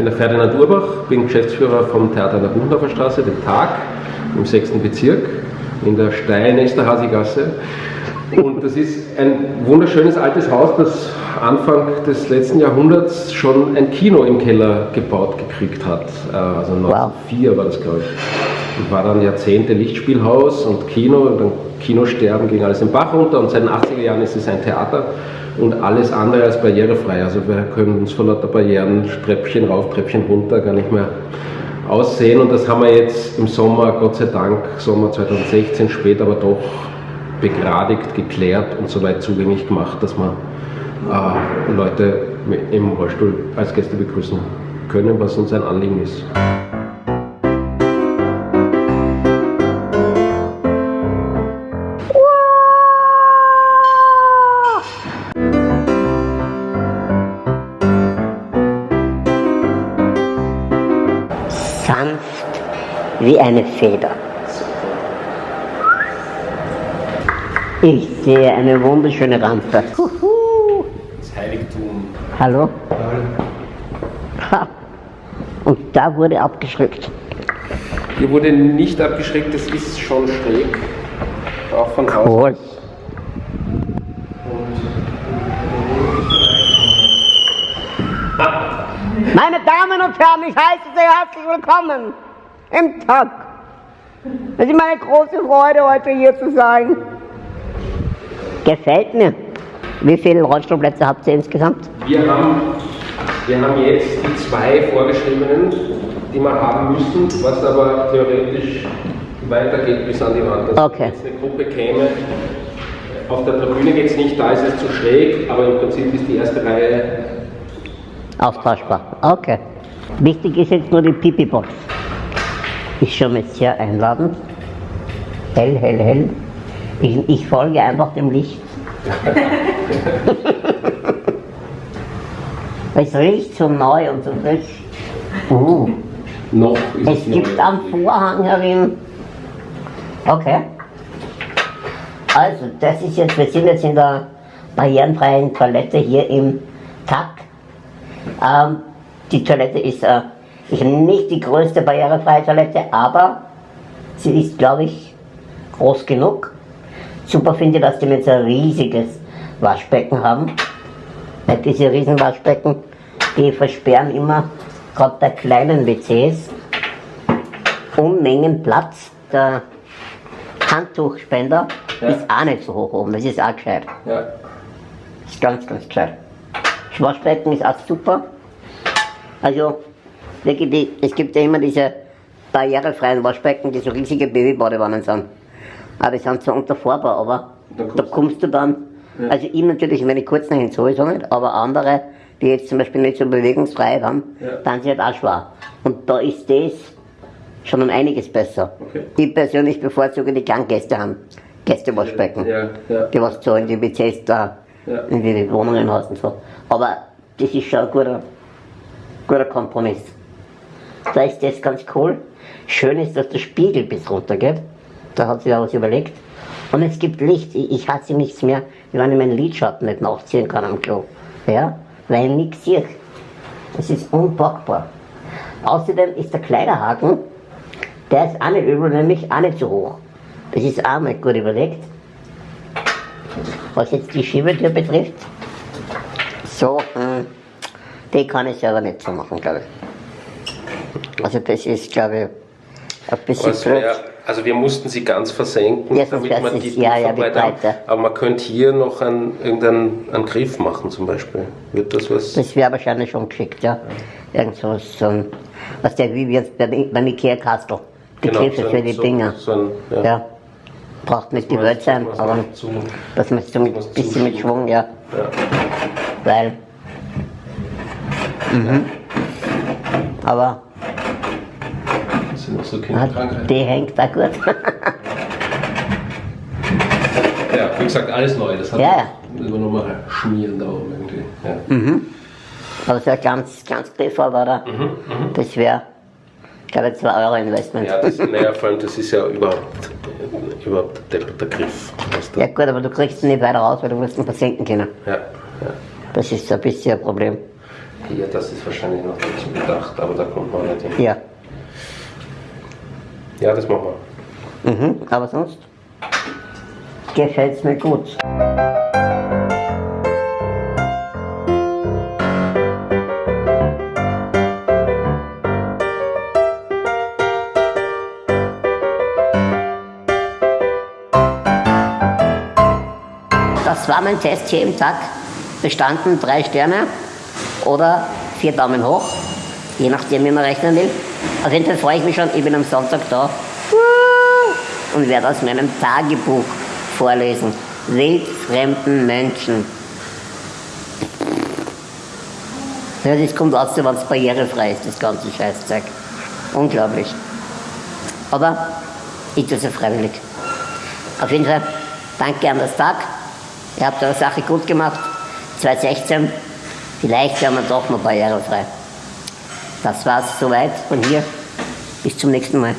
bin der Ferdinand Urbach, bin Geschäftsführer vom Theater an der Buchendorfer Straße, dem Tag, im 6. Bezirk, in der Stein-Esterhazy-Gasse. Und das ist ein wunderschönes altes Haus, das Anfang des letzten Jahrhunderts schon ein Kino im Keller gebaut gekriegt hat. Äh, also 1904 wow. war das, glaube ich. War dann Jahrzehnte Lichtspielhaus und Kino und dann Kinosterben ging alles im Bach runter und seit den 80er Jahren ist es ein Theater und alles andere als barrierefrei. Also wir können uns vor lauter Barrieren Treppchen rauf, Treppchen runter gar nicht mehr aussehen und das haben wir jetzt im Sommer, Gott sei Dank, Sommer 2016 spät, aber doch begradigt, geklärt und soweit zugänglich gemacht, dass wir äh, Leute im Rollstuhl als Gäste begrüßen können, was uns ein Anliegen ist. Wie eine Feder. Ich sehe eine wunderschöne Rampe. Das Heiligtum. Hallo? Ha. Und da wurde abgeschreckt. Hier wurde nicht abgeschreckt, das ist schon schräg. Auch von Haus. Cool. Meine Damen und Herren, ich heiße Sie herzlich willkommen im Tag. Es ist meine große Freude, heute hier zu sein. Gefällt mir. Wie viele Rollstuhlplätze habt ihr insgesamt? Wir haben, wir haben jetzt die zwei vorgeschriebenen, die wir haben müssen, was aber theoretisch weitergeht bis an die Wand. Also okay. Wenn jetzt eine Gruppe käme, auf der Tribüne geht es nicht, da ist es zu schräg, aber im Prinzip ist die erste Reihe austauschbar. Okay. Wichtig ist jetzt nur die Pipi-Box. Ist schon mal sehr einladend. Hell, hell, hell. Ich, ich folge einfach dem Licht. es riecht so neu und so frisch. Uh. Noch es gibt neu. einen Vorhang herin. Okay. Also, das ist jetzt, wir sind jetzt in der barrierenfreien Toilette hier im Takt. Ähm, die Toilette ist äh, nicht die größte barrierefreie Toilette, aber sie ist, glaube ich, groß genug. Super finde ich, dass die jetzt ein riesiges Waschbecken haben. Diese riesen Waschbecken, die versperren immer, gerade bei kleinen WCs, Unmengen Platz. Der Handtuchspender ja. ist auch nicht so hoch oben, das ist auch gescheit. Ja. Ist ganz, ganz gescheit. Das Waschbecken ist auch super. Also es gibt ja immer diese barrierefreien Waschbecken, die so riesige Babybadewannen sind. Aber die sind zwar unter Vorbau, aber da kommst, da kommst du dann, ja. also ich natürlich, wenn ich kurz nach hin sowieso nicht, aber andere, die jetzt zum Beispiel nicht so bewegungsfrei haben, ja. dann sind halt auch schwer. Und da ist das schon um einiges besser. Okay. Ich persönlich bevorzuge die Ganggäste haben, Gästewaschbecken, ja, ja. die was so in die WCs da, in die Wohnungen hast und so. Aber das ist schon ein guter, guter Kompromiss. Da ist das ganz cool. Schön ist, dass der Spiegel bis runter geht. Da hat sich was überlegt. Und es gibt Licht. Ich, hasse nichts mehr, wenn ich meinen Lidschatten nicht nachziehen kann am Klo. Ja? Weil ich nichts sehe. Das ist unpackbar. Außerdem ist der Kleiderhaken, der ist auch nicht übel, nämlich auch nicht so hoch. Das ist auch mal gut überlegt. Was jetzt die Schiebetür betrifft, so, hm, die kann ich selber nicht so machen, glaube ich. Also das ist, glaube ich, ein bisschen wär, Also wir mussten sie ganz versenken, ja, damit man die ja, ja, Aber man könnte hier noch einen, irgendeinen einen Griff machen zum Beispiel. Wird das was? Das wäre wahrscheinlich schon geschickt, ja. Irgend so, ein, was der wie jetzt beim Ikea-Kastel. Die genau, Griffe so für die so, Dinger. So ein, ja. ja. Braucht nicht die Welt sein, aber das muss so ein bisschen mit Schwung, ja. ja. Weil. Mhm. Aber sind noch so Kinderkrankheiten. Die hängt da gut. ja, wie gesagt, alles neu. Das hat ja, ja. wir nochmal schmieren da oben irgendwie. Ja. Mhm. Aber so ein ganz, ganz Pfeffer war da. Mhm, mhm. Das wäre, ich glaube, 2 Euro Investment. Ja, das, naja, vor allem, das ist ja überhaupt, überhaupt der, der Griff. Ja, gut, aber du kriegst ihn nicht weiter raus, weil du musst ihn versenken können. Ja, ja. Das ist so ein bisschen ein Problem. Hier, das ist wahrscheinlich noch dazu gedacht, aber da kommt man nicht hin. Ja. Ja, das machen wir. Mhm, aber sonst gefällt es mir gut. Das war mein Test hier im Tag. Bestanden drei Sterne oder vier Daumen hoch, je nachdem, wie man rechnen will. Auf jeden Fall freue ich mich schon, ich bin am Sonntag da und werde aus meinem Tagebuch vorlesen. Wildfremden Menschen. Ja, das kommt aus, wenn es barrierefrei ist, das ganze Scheißzeug. Unglaublich. Aber ich tue es ja freiwillig. Auf jeden Fall, danke an das Tag. Ihr habt eure Sache gut gemacht. 2016, vielleicht werden wir doch noch barrierefrei. Das war's soweit von hier. Bis zum nächsten Mal.